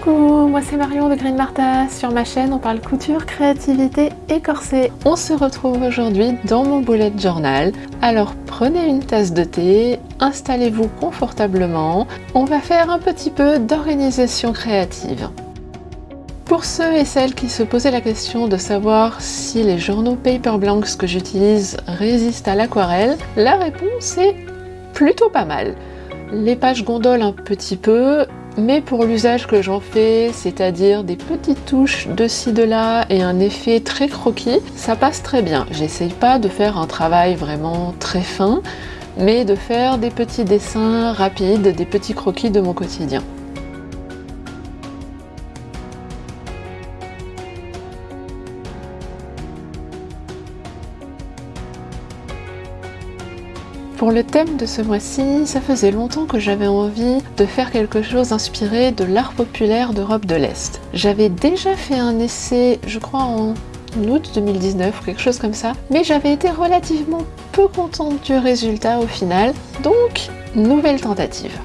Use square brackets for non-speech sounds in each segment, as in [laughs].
Coucou, moi c'est Marion de Green Martha. Sur ma chaîne, on parle couture, créativité et corset. On se retrouve aujourd'hui dans mon bullet journal. Alors prenez une tasse de thé, installez-vous confortablement. On va faire un petit peu d'organisation créative. Pour ceux et celles qui se posaient la question de savoir si les journaux paper blanks que j'utilise résistent à l'aquarelle, la réponse est plutôt pas mal. Les pages gondolent un petit peu, mais pour l'usage que j'en fais, c'est-à-dire des petites touches de ci de là et un effet très croquis, ça passe très bien. J'essaye pas de faire un travail vraiment très fin, mais de faire des petits dessins rapides, des petits croquis de mon quotidien. Pour le thème de ce mois-ci, ça faisait longtemps que j'avais envie de faire quelque chose inspiré de l'art populaire d'Europe de l'Est. J'avais déjà fait un essai, je crois en août 2019 ou quelque chose comme ça, mais j'avais été relativement peu contente du résultat au final, donc nouvelle tentative.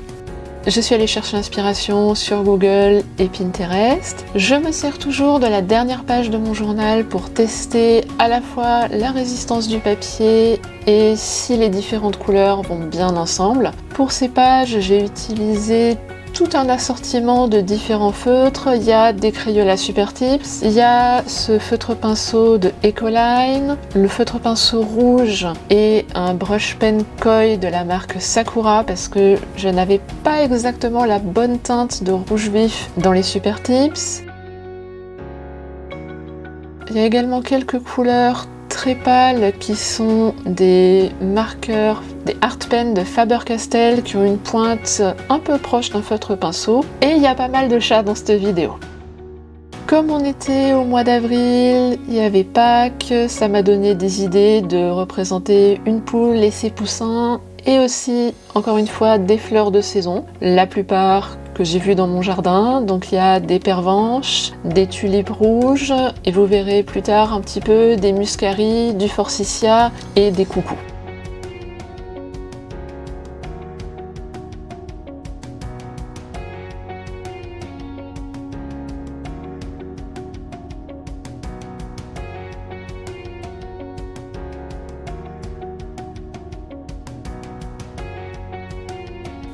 Je suis allée chercher l'inspiration sur Google et Pinterest. Je me sers toujours de la dernière page de mon journal pour tester à la fois la résistance du papier et si les différentes couleurs vont bien ensemble. Pour ces pages, j'ai utilisé tout un assortiment de différents feutres. Il y a des Crayola Super Tips, il y a ce feutre pinceau de Ecoline, le feutre pinceau rouge et un brush pen koi de la marque Sakura parce que je n'avais pas exactement la bonne teinte de rouge vif dans les Super Tips. Il y a également quelques couleurs très pâles qui sont des marqueurs, des art pens de Faber-Castell qui ont une pointe un peu proche d'un feutre pinceau. Et il y a pas mal de chats dans cette vidéo. Comme on était au mois d'avril, il y avait Pâques, ça m'a donné des idées de représenter une poule et ses poussins et aussi, encore une fois, des fleurs de saison. La plupart que j'ai vu dans mon jardin. Donc il y a des pervenches, des tulipes rouges et vous verrez plus tard un petit peu des muscaries, du forsythia et des coucous.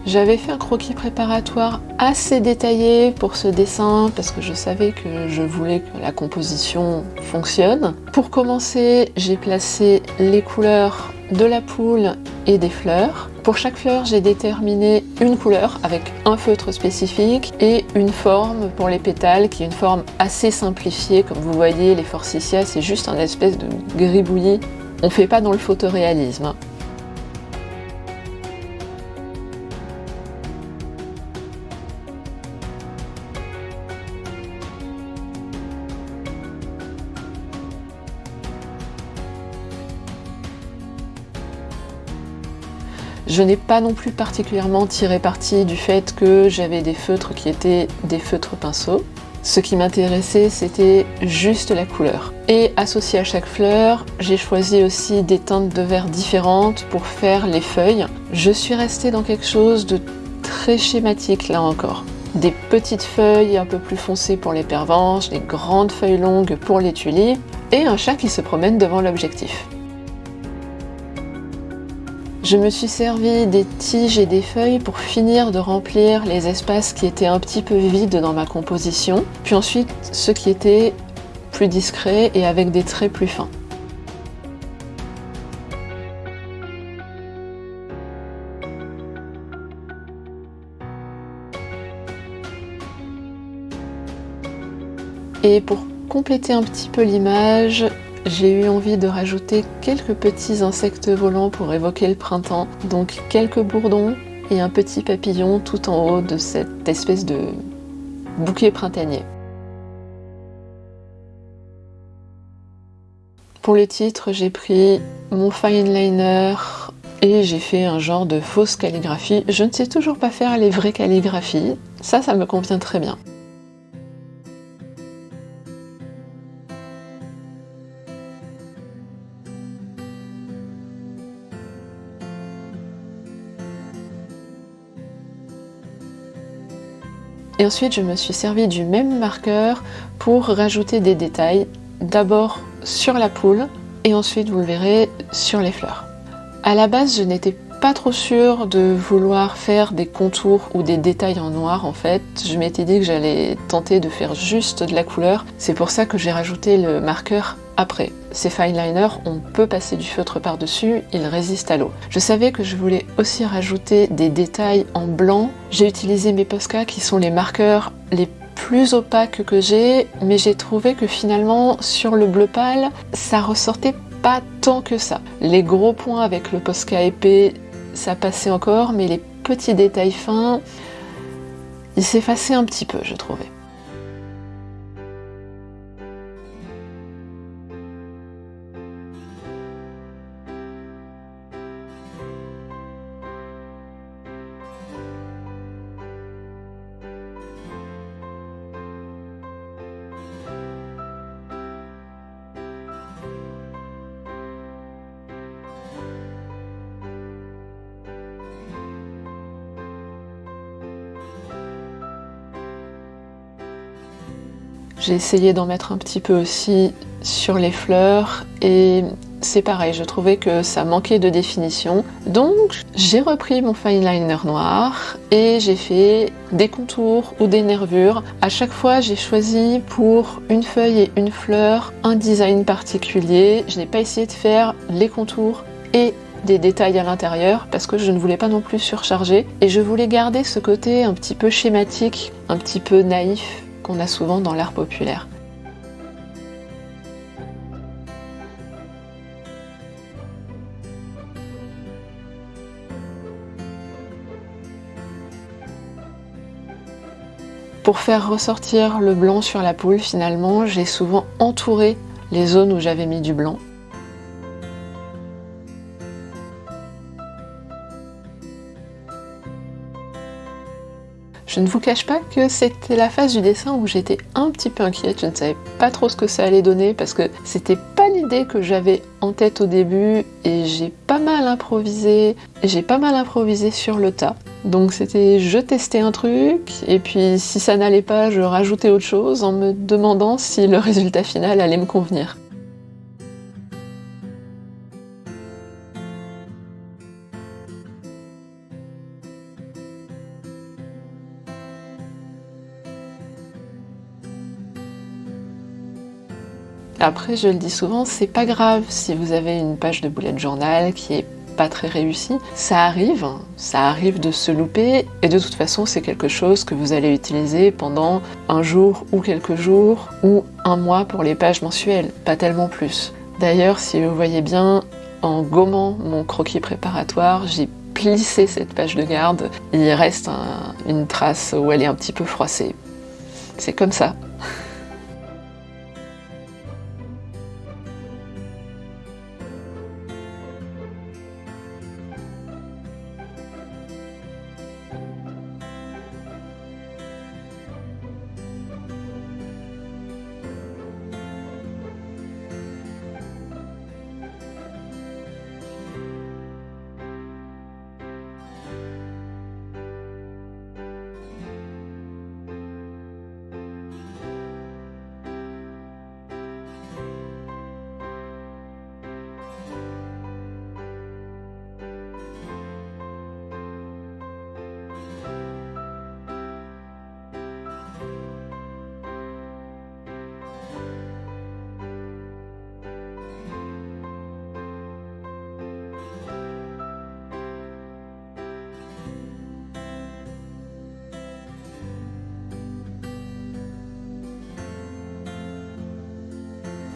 J'avais fait un croquis préparatoire assez détaillé pour ce dessin parce que je savais que je voulais que la composition fonctionne. Pour commencer, j'ai placé les couleurs de la poule et des fleurs. Pour chaque fleur, j'ai déterminé une couleur avec un feutre spécifique et une forme pour les pétales qui est une forme assez simplifiée. Comme vous voyez, les forsythias, c'est juste un espèce de gribouillis. On fait pas dans le photoréalisme. Je n'ai pas non plus particulièrement tiré parti du fait que j'avais des feutres qui étaient des feutres pinceaux. Ce qui m'intéressait, c'était juste la couleur. Et associé à chaque fleur, j'ai choisi aussi des teintes de verre différentes pour faire les feuilles. Je suis restée dans quelque chose de très schématique là encore. Des petites feuilles un peu plus foncées pour les pervenches, des grandes feuilles longues pour les tulipes, et un chat qui se promène devant l'objectif. Je me suis servi des tiges et des feuilles pour finir de remplir les espaces qui étaient un petit peu vides dans ma composition, puis ensuite ceux qui étaient plus discrets et avec des traits plus fins. Et pour compléter un petit peu l'image, j'ai eu envie de rajouter quelques petits insectes volants pour évoquer le printemps. Donc quelques bourdons et un petit papillon tout en haut de cette espèce de bouquet printanier. Pour le titre, j'ai pris mon fine liner et j'ai fait un genre de fausse calligraphie. Je ne sais toujours pas faire les vraies calligraphies. Ça, ça me convient très bien. Ensuite je me suis servi du même marqueur pour rajouter des détails, d'abord sur la poule et ensuite vous le verrez sur les fleurs. À la base je n'étais pas trop sûre de vouloir faire des contours ou des détails en noir en fait. Je m'étais dit que j'allais tenter de faire juste de la couleur. C'est pour ça que j'ai rajouté le marqueur après. Ces fine liners, on peut passer du feutre par-dessus, ils résistent à l'eau. Je savais que je voulais aussi rajouter des détails en blanc. J'ai utilisé mes Posca qui sont les marqueurs les plus opaques que j'ai, mais j'ai trouvé que finalement sur le bleu pâle, ça ressortait pas tant que ça. Les gros points avec le Posca épais, ça passait encore, mais les petits détails fins, ils s'effaçaient un petit peu, je trouvais. J'ai essayé d'en mettre un petit peu aussi sur les fleurs et c'est pareil, je trouvais que ça manquait de définition. Donc j'ai repris mon fine liner noir et j'ai fait des contours ou des nervures. À chaque fois j'ai choisi pour une feuille et une fleur un design particulier. Je n'ai pas essayé de faire les contours et des détails à l'intérieur parce que je ne voulais pas non plus surcharger et je voulais garder ce côté un petit peu schématique, un petit peu naïf a souvent dans l'art populaire. Pour faire ressortir le blanc sur la poule, finalement, j'ai souvent entouré les zones où j'avais mis du blanc Je ne vous cache pas que c'était la phase du dessin où j'étais un petit peu inquiète, je ne savais pas trop ce que ça allait donner parce que c'était pas l'idée que j'avais en tête au début et j'ai pas mal improvisé, j'ai pas mal improvisé sur le tas. Donc c'était je testais un truc et puis si ça n'allait pas je rajoutais autre chose en me demandant si le résultat final allait me convenir. Après, je le dis souvent, c'est pas grave si vous avez une page de bullet journal qui est pas très réussie. Ça arrive, ça arrive de se louper, et de toute façon, c'est quelque chose que vous allez utiliser pendant un jour ou quelques jours, ou un mois pour les pages mensuelles, pas tellement plus. D'ailleurs, si vous voyez bien, en gommant mon croquis préparatoire, j'ai plissé cette page de garde, il reste une trace où elle est un petit peu froissée. C'est comme ça. [laughs]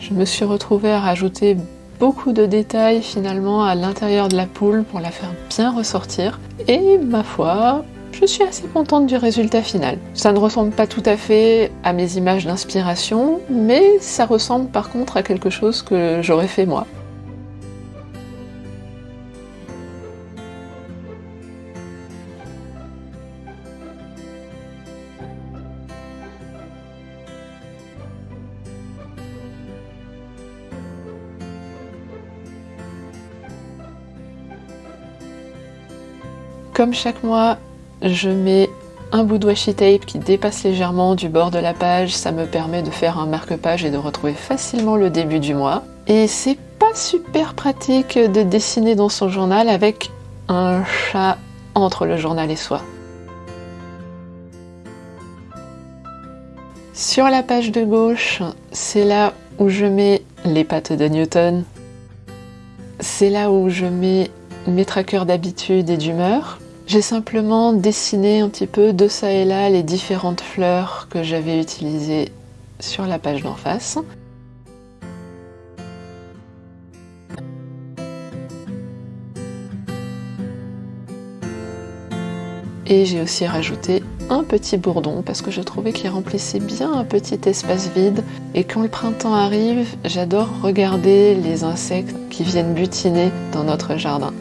Je me suis retrouvée à rajouter beaucoup de détails finalement à l'intérieur de la poule pour la faire bien ressortir. Et ma foi, je suis assez contente du résultat final. Ça ne ressemble pas tout à fait à mes images d'inspiration, mais ça ressemble par contre à quelque chose que j'aurais fait moi. Comme chaque mois, je mets un bout de washi tape qui dépasse légèrement du bord de la page, ça me permet de faire un marque-page et de retrouver facilement le début du mois. Et c'est pas super pratique de dessiner dans son journal avec un chat entre le journal et soi. Sur la page de gauche, c'est là où je mets les pattes de Newton. C'est là où je mets mes trackers d'habitude et d'humeur. J'ai simplement dessiné un petit peu de ça et là les différentes fleurs que j'avais utilisées sur la page d'en face. Et j'ai aussi rajouté un petit bourdon parce que je trouvais qu'il remplissait bien un petit espace vide. Et quand le printemps arrive, j'adore regarder les insectes qui viennent butiner dans notre jardin.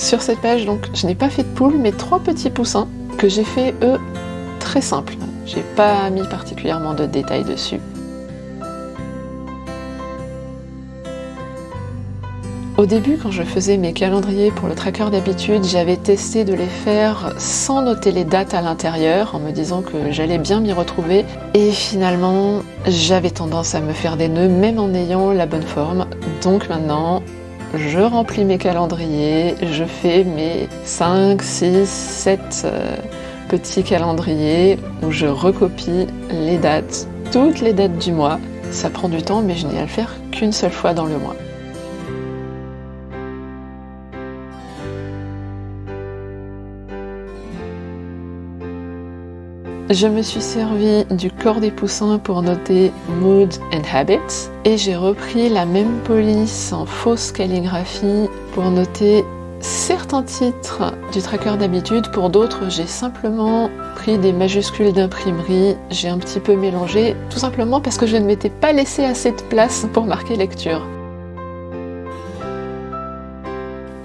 Sur cette page, donc, je n'ai pas fait de poule, mais trois petits poussins que j'ai fait, eux, très simples. J'ai pas mis particulièrement de détails dessus. Au début, quand je faisais mes calendriers pour le tracker d'habitude, j'avais testé de les faire sans noter les dates à l'intérieur, en me disant que j'allais bien m'y retrouver. Et finalement, j'avais tendance à me faire des nœuds, même en ayant la bonne forme. Donc maintenant, je remplis mes calendriers, je fais mes 5, 6, 7 petits calendriers où je recopie les dates, toutes les dates du mois. Ça prend du temps mais je n'ai à le faire qu'une seule fois dans le mois. Je me suis servi du corps des poussins pour noter Mood and Habits et j'ai repris la même police en fausse calligraphie pour noter certains titres du tracker d'habitude. Pour d'autres, j'ai simplement pris des majuscules d'imprimerie, j'ai un petit peu mélangé, tout simplement parce que je ne m'étais pas laissé assez de place pour marquer lecture.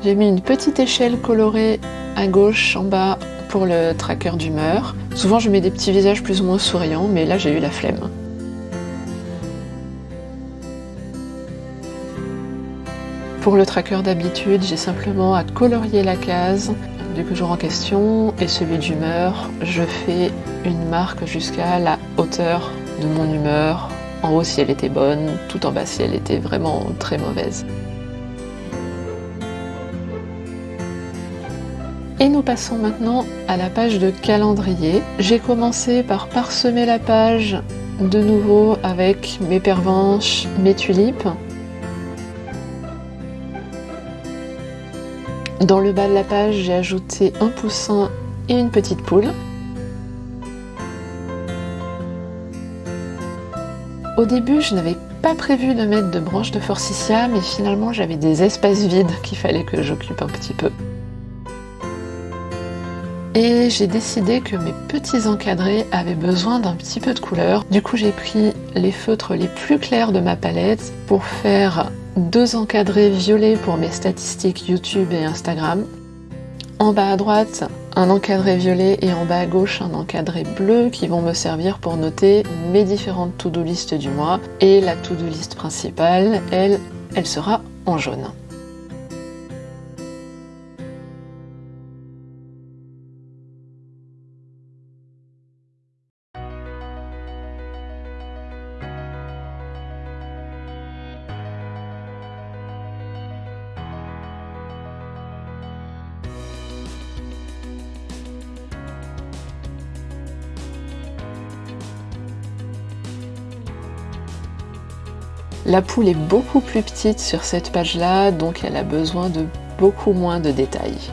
J'ai mis une petite échelle colorée à gauche en bas pour le tracker d'humeur. Souvent je mets des petits visages plus ou moins souriants, mais là j'ai eu la flemme. Pour le tracker d'habitude, j'ai simplement à colorier la case du jour en question et celui d'humeur. Je fais une marque jusqu'à la hauteur de mon humeur, en haut si elle était bonne, tout en bas si elle était vraiment très mauvaise. Et nous passons maintenant à la page de calendrier. J'ai commencé par parsemer la page de nouveau avec mes pervenches, mes tulipes. Dans le bas de la page, j'ai ajouté un poussin et une petite poule. Au début, je n'avais pas prévu de mettre de branches de forsythia, mais finalement j'avais des espaces vides qu'il fallait que j'occupe un petit peu. Et j'ai décidé que mes petits encadrés avaient besoin d'un petit peu de couleur. Du coup, j'ai pris les feutres les plus clairs de ma palette pour faire deux encadrés violets pour mes statistiques YouTube et Instagram. En bas à droite, un encadré violet et en bas à gauche, un encadré bleu qui vont me servir pour noter mes différentes to-do list du mois. Et la to-do list principale, elle, elle sera en jaune. La poule est beaucoup plus petite sur cette page-là, donc elle a besoin de beaucoup moins de détails.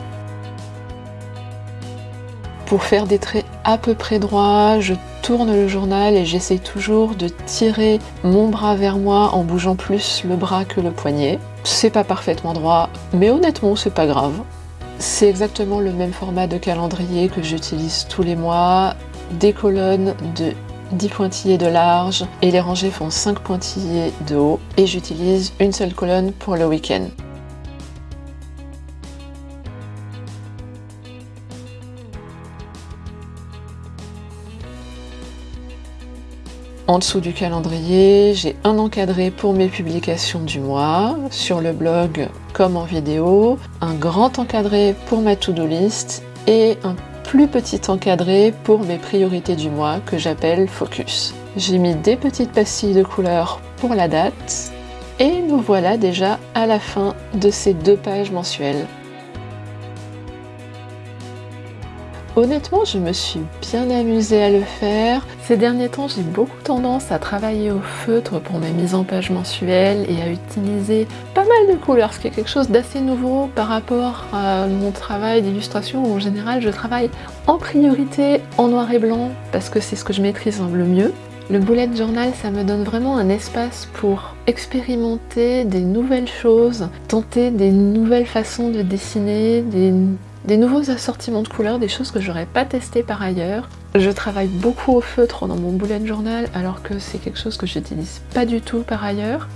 Pour faire des traits à peu près droits, je tourne le journal et j'essaye toujours de tirer mon bras vers moi en bougeant plus le bras que le poignet. C'est pas parfaitement droit, mais honnêtement c'est pas grave. C'est exactement le même format de calendrier que j'utilise tous les mois, des colonnes de 10 pointillés de large et les rangées font 5 pointillés de haut et j'utilise une seule colonne pour le week-end. En dessous du calendrier, j'ai un encadré pour mes publications du mois. Sur le blog, comme en vidéo, un grand encadré pour ma to-do list et un plus petit encadré pour mes priorités du mois que j'appelle Focus. J'ai mis des petites pastilles de couleur pour la date et nous voilà déjà à la fin de ces deux pages mensuelles. Honnêtement, je me suis bien amusée à le faire. Ces derniers temps, j'ai beaucoup tendance à travailler au feutre pour mes mises en page mensuelles et à utiliser pas mal de couleurs, ce qui est quelque chose d'assez nouveau par rapport à mon travail d'illustration en général je travaille en priorité en noir et blanc parce que c'est ce que je maîtrise le mieux. Le bullet journal, ça me donne vraiment un espace pour expérimenter des nouvelles choses, tenter des nouvelles façons de dessiner, des des nouveaux assortiments de couleurs, des choses que j'aurais pas testé par ailleurs. Je travaille beaucoup au feutre dans mon bullet journal alors que c'est quelque chose que j'utilise pas du tout par ailleurs.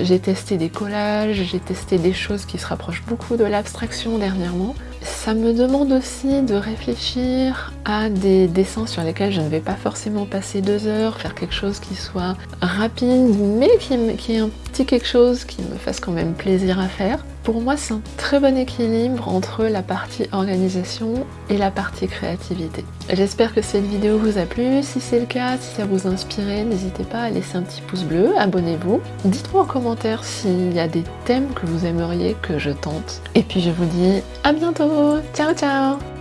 J'ai testé des collages, j'ai testé des choses qui se rapprochent beaucoup de l'abstraction dernièrement. Ça me demande aussi de réfléchir à des dessins sur lesquels je ne vais pas forcément passer deux heures, faire quelque chose qui soit rapide mais qui, qui ait un petit quelque chose qui me fasse quand même plaisir à faire. Pour moi, c'est un très bon équilibre entre la partie organisation et la partie créativité. J'espère que cette vidéo vous a plu. Si c'est le cas, si ça vous a n'hésitez pas à laisser un petit pouce bleu, abonnez-vous. Dites-moi en commentaire s'il y a des thèmes que vous aimeriez que je tente. Et puis je vous dis à bientôt Ciao ciao